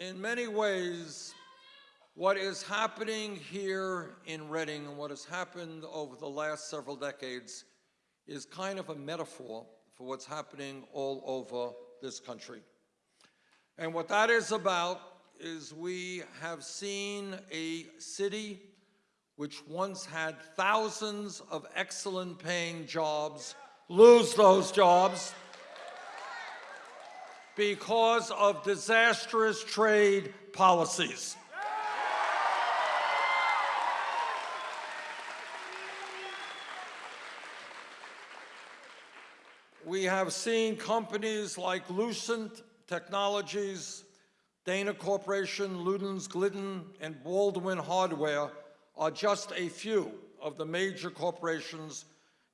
in many ways, what is happening here in Reading and what has happened over the last several decades is kind of a metaphor for what's happening all over this country. And what that is about is we have seen a city which once had thousands of excellent paying jobs lose those jobs because of disastrous trade policies. We have seen companies like Lucent Technologies, Dana Corporation, Luden's, Glidden, and Baldwin Hardware are just a few of the major corporations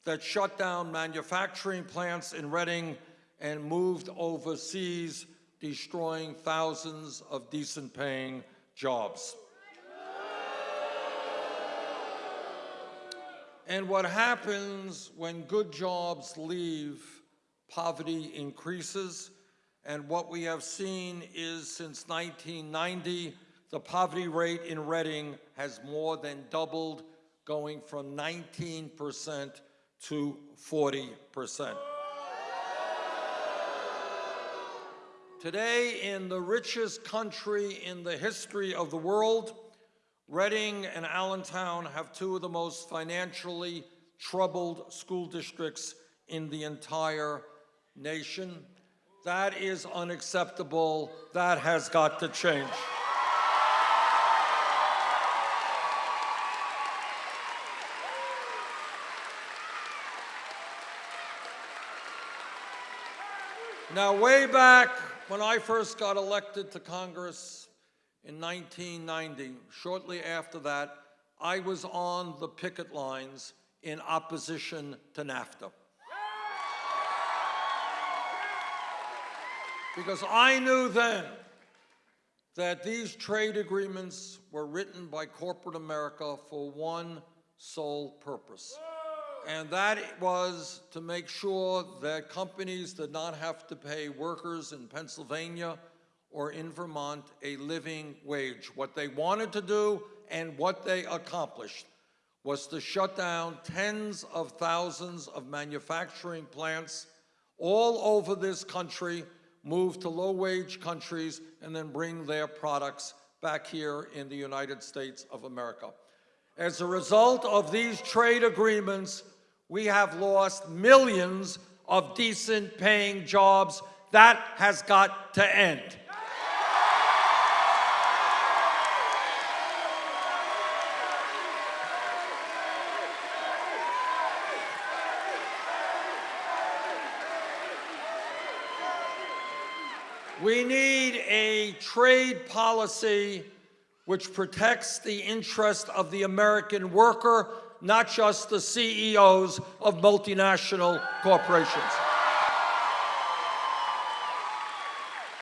that shut down manufacturing plants in Reading and moved overseas, destroying thousands of decent paying jobs. And what happens when good jobs leave, poverty increases. And what we have seen is since 1990, the poverty rate in Reading has more than doubled, going from 19% to 40%. Today, in the richest country in the history of the world, Reading and Allentown have two of the most financially troubled school districts in the entire nation. That is unacceptable. That has got to change. Now, way back when I first got elected to Congress in 1990, shortly after that, I was on the picket lines in opposition to NAFTA. Because I knew then that these trade agreements were written by corporate America for one sole purpose and that was to make sure that companies did not have to pay workers in Pennsylvania or in Vermont a living wage. What they wanted to do and what they accomplished was to shut down tens of thousands of manufacturing plants all over this country, move to low-wage countries, and then bring their products back here in the United States of America. As a result of these trade agreements, we have lost millions of decent paying jobs. That has got to end. We need a trade policy which protects the interest of the American worker not just the CEOs of multinational corporations.